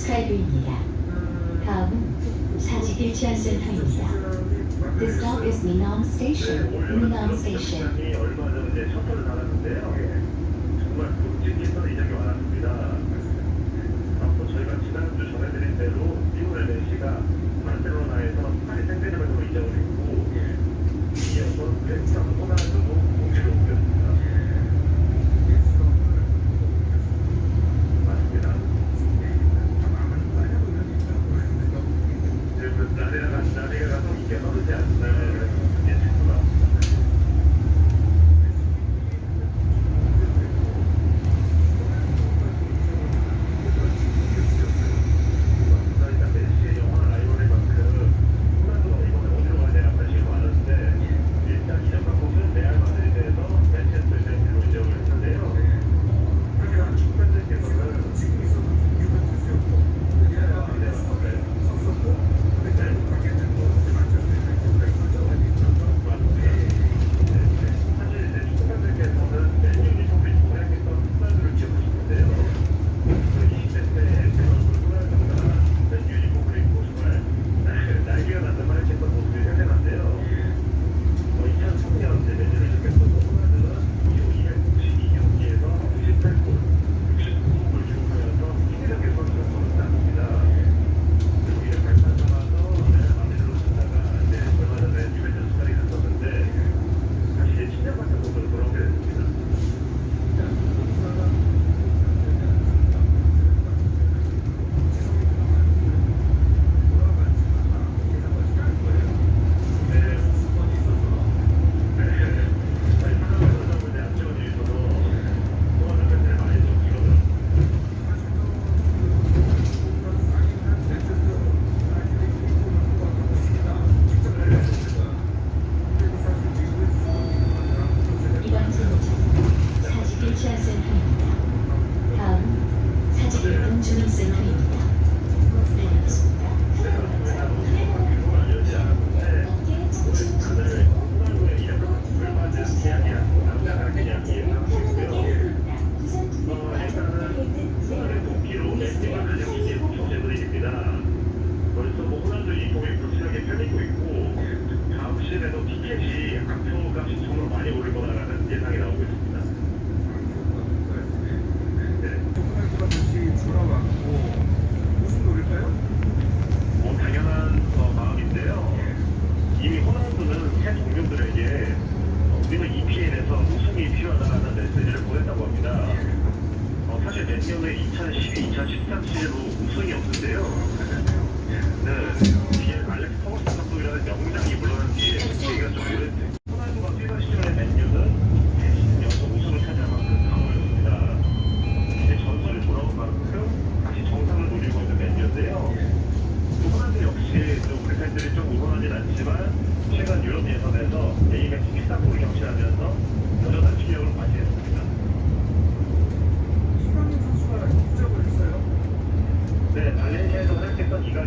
기다림입니다. 다음은 사직일 지하센터입니다. This stop is Minam Station. Minam Station. 이 얼마 전에 셔터를 달았는데요. 정말 굵직해서 이적이 많았습니다. 앞으로 저희가 지난주 전해드린 대로 리오넬 메시가 바르셀로나에서 파리 생제르맹으로 이적을 했고 이어서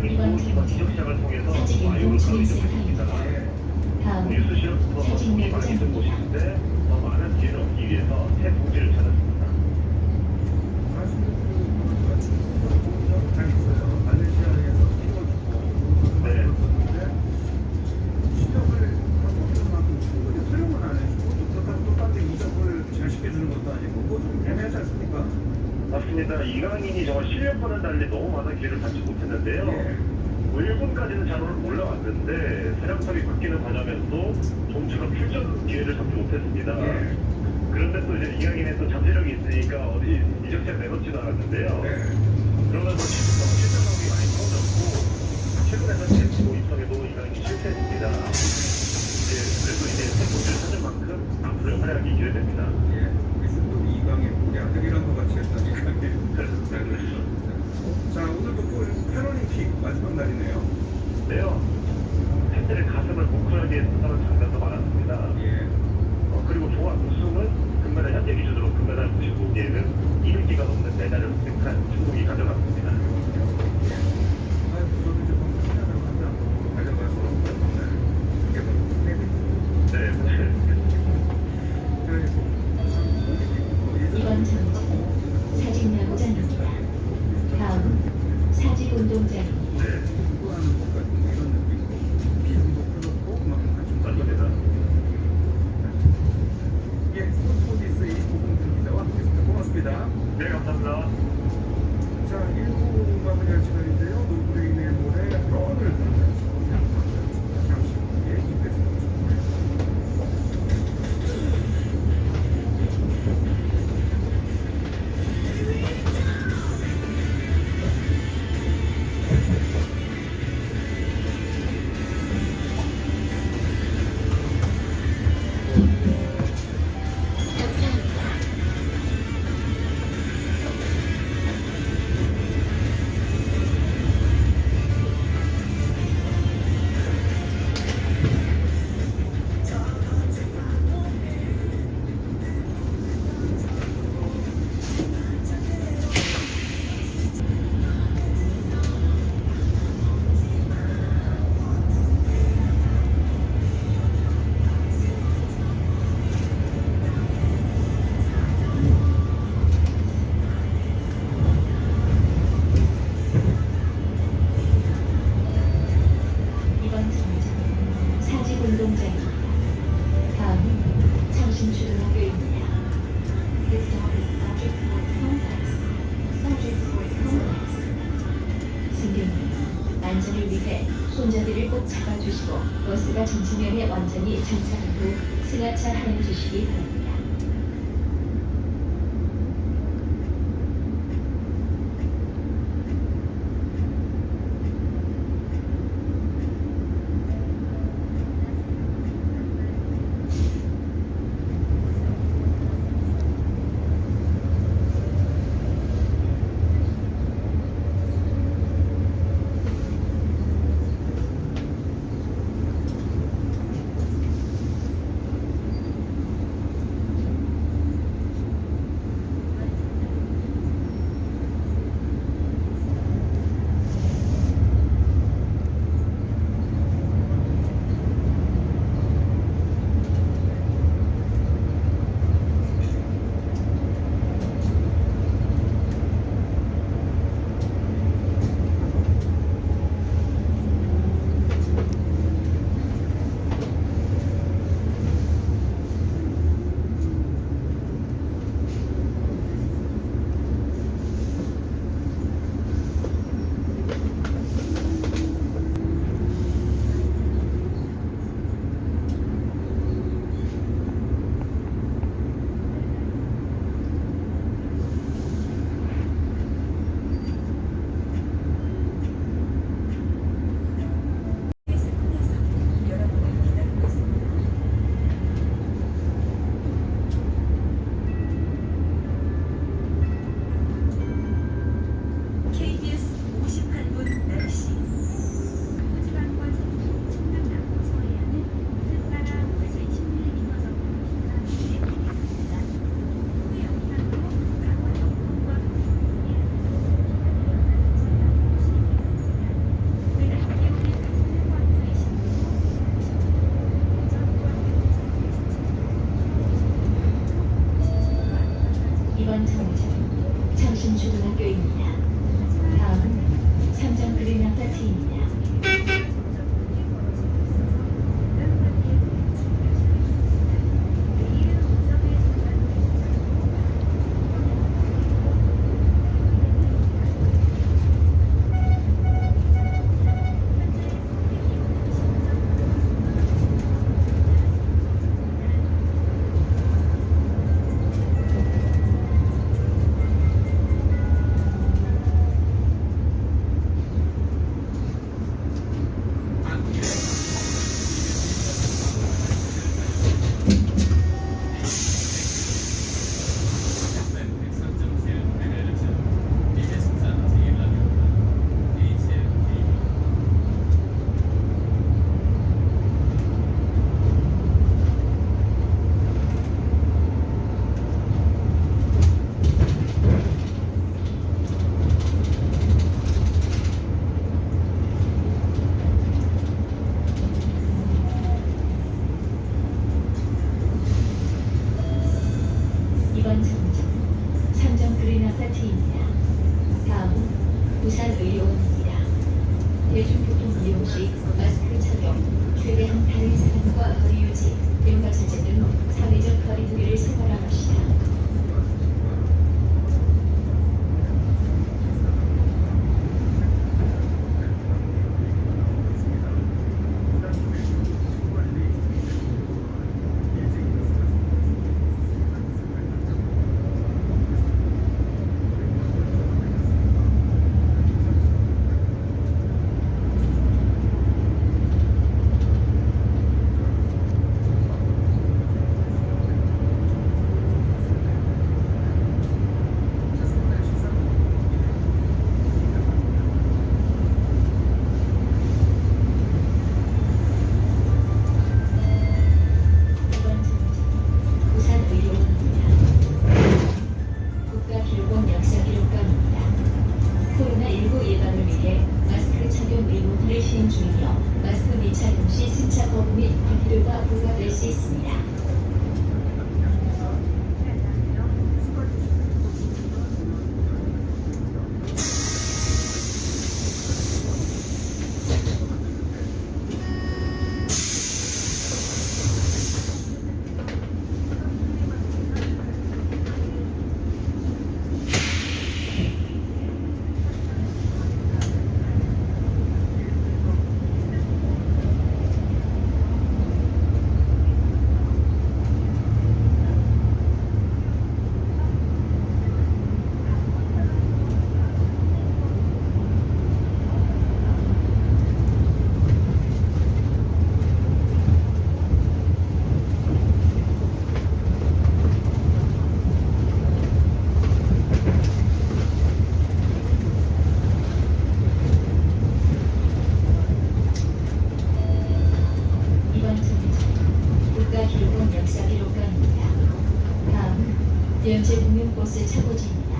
지적 시장을 통해서 와이오를 가로 이적했습니다. 다음 뉴스 실업부터 손이 많이 든 곳인데 더 많은 기회를 얻기 위해서 새 동지를 찾았습니다. 네. 맞습니다. 이강인이 정말 실력과는 달리 너무 많은 기회를 받지 못했는데요. 뭐 1군까지는 잘 올라왔는데 사령탑이 바뀌는 과정에서도 좀처럼 출전 기회를 잡지 못했습니다. 그런데 또 이제 이강인의 또 잠재력이 있으니까 어디 이적장 내놓지도 않았는데요. 그러면서 실전 실전력이 많이 떨어졌고 최근에는 제15 입성에도 이강인이 실패했습니다. 이제 그래도 이제 새 코치를 찾은 만큼 앞으로의 활약이 기대됩니다. 자 오늘도 또 패럴림픽 마지막 날이네요. 네요. 팬들의 가슴을 뭉클하게 했다는 장면도 많았습니다. 예. 어, 그리고 종합 우승은 금메달 현재 기준으로 금메달 95개는 200개가 넘는 메달을 획득한 중국이 가져갔습니다. 잡아주시고 버스가 정지면에 완전히 정차하고 승하차 하여 주시기 바랍니다. 아파트입니다. 다음은 부산의료원입니다. 대중교통 이용 시 연체 공룡버스